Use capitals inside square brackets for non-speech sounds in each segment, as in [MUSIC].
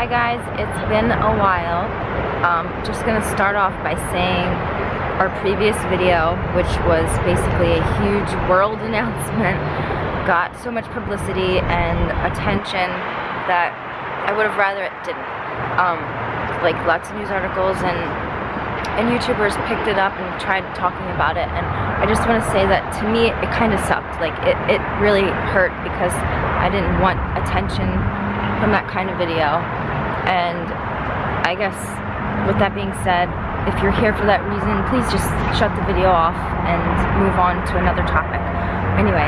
Hi guys, it's been a while. Um, just gonna start off by saying our previous video, which was basically a huge world [LAUGHS] announcement, got so much publicity and attention that I would have rather it didn't. Um, like lots of news articles and and YouTubers picked it up and tried talking about it and I just want to say that to me it kind of sucked like it, it really hurt because I didn't want attention from that kind of video and I guess with that being said, if you're here for that reason, please just shut the video off and move on to another topic. Anyway,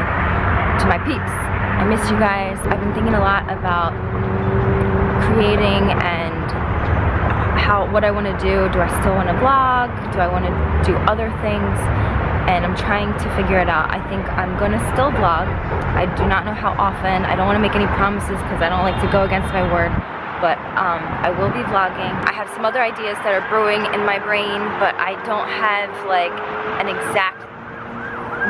to my peeps, I miss you guys. I've been thinking a lot about creating and how what I want to do. Do I still want to vlog? Do I want to do other things? And I'm trying to figure it out. I think I'm gonna still vlog. I do not know how often. I don't want to make any promises because I don't like to go against my word but um, I will be vlogging. I have some other ideas that are brewing in my brain, but I don't have like an exact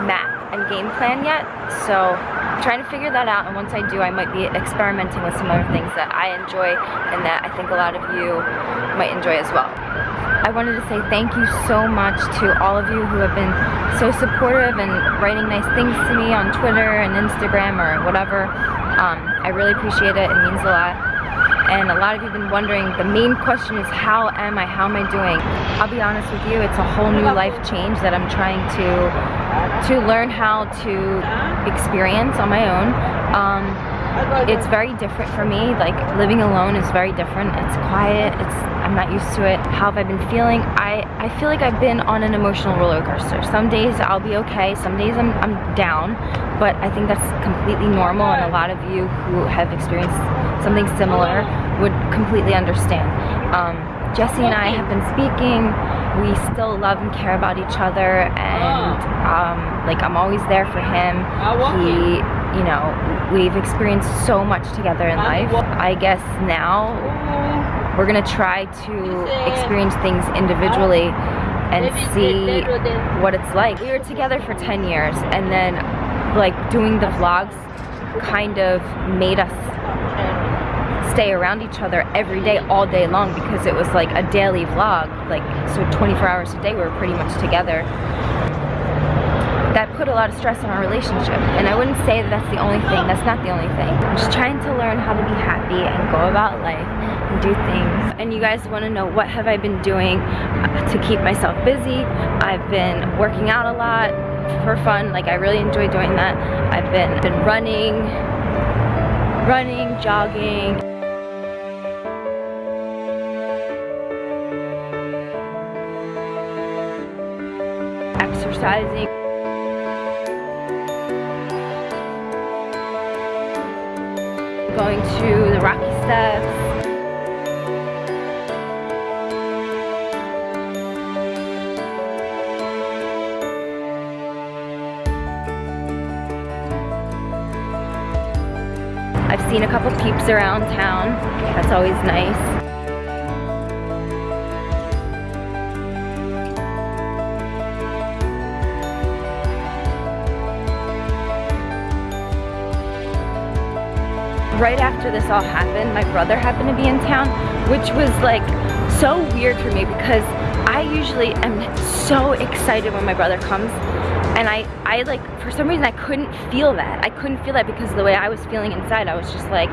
map and game plan yet. So I'm trying to figure that out and once I do I might be experimenting with some other things that I enjoy and that I think a lot of you might enjoy as well. I wanted to say thank you so much to all of you who have been so supportive and writing nice things to me on Twitter and Instagram or whatever. Um, I really appreciate it. It means a lot and a lot of you have been wondering, the main question is how am I, how am I doing? I'll be honest with you, it's a whole new life change that I'm trying to to learn how to experience on my own. Um, it's very different for me, like living alone is very different. It's quiet, it's I'm not used to it. How have I been feeling? I, I feel like I've been on an emotional roller coaster. Some days I'll be okay, some days I'm, I'm down, but I think that's completely normal and a lot of you who have experienced something similar would completely understand. Um, Jesse and I have been speaking. We still love and care about each other and um, like I'm always there for him. He, you know, we've experienced so much together in life. I guess now we're gonna try to experience things individually and see what it's like. We were together for 10 years and then like doing the vlogs kind of made us stay around each other every day all day long because it was like a daily vlog like so 24 hours a day we were pretty much together that put a lot of stress on our relationship. And I wouldn't say that that's the only thing. That's not the only thing. I'm just trying to learn how to be happy and go about life and do things. And you guys want to know what have I been doing to keep myself busy? I've been working out a lot for fun. Like I really enjoy doing that. I've been been running running jogging. Exercising. Going to the Rocky Steps. I've seen a couple peeps around town. That's always nice. Right after this all happened, my brother happened to be in town, which was like so weird for me because I usually am so excited when my brother comes and I, I like, for some reason I couldn't feel that. I couldn't feel that because of the way I was feeling inside. I was just like,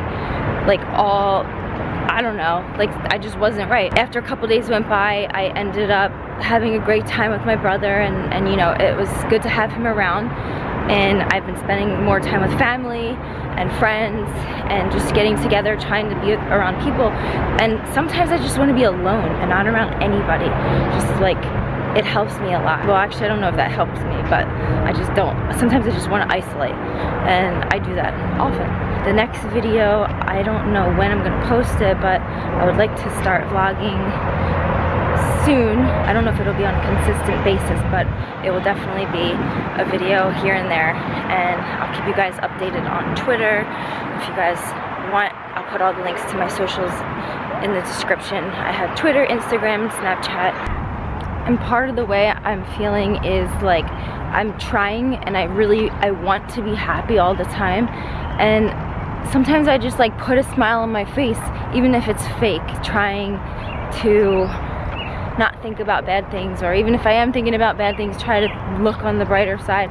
like all, I don't know, like I just wasn't right. After a couple days went by, I ended up having a great time with my brother and, and you know, it was good to have him around and I've been spending more time with family and friends and just getting together trying to be around people. And sometimes I just want to be alone and not around anybody. Just like it helps me a lot. Well actually I don't know if that helps me but I just don't sometimes I just want to isolate. And I do that often. The next video I don't know when I'm gonna post it but I would like to start vlogging soon. I don't know if it'll be on a consistent basis, but it will definitely be a video here and there. And I'll keep you guys updated on Twitter. If you guys want, I'll put all the links to my socials in the description. I have Twitter, Instagram, Snapchat. And part of the way I'm feeling is like I'm trying and I really, I want to be happy all the time. And sometimes I just like put a smile on my face, even if it's fake, trying to not think about bad things, or even if I am thinking about bad things, try to look on the brighter side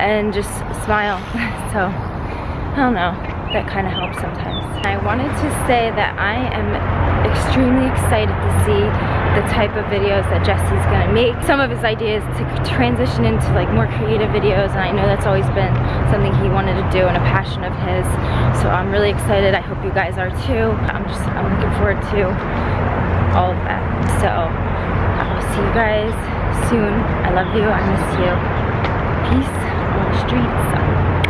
and just smile. [LAUGHS] so, I don't know, that kind of helps sometimes. I wanted to say that I am extremely excited to see the type of videos that Jesse's gonna make. Some of his ideas to transition into like more creative videos and I know that's always been something he wanted to do and a passion of his. So I'm really excited. I hope you guys are too. I'm just, I'm looking forward to all of that. So see you guys soon. I love you. I miss you. Peace on the streets.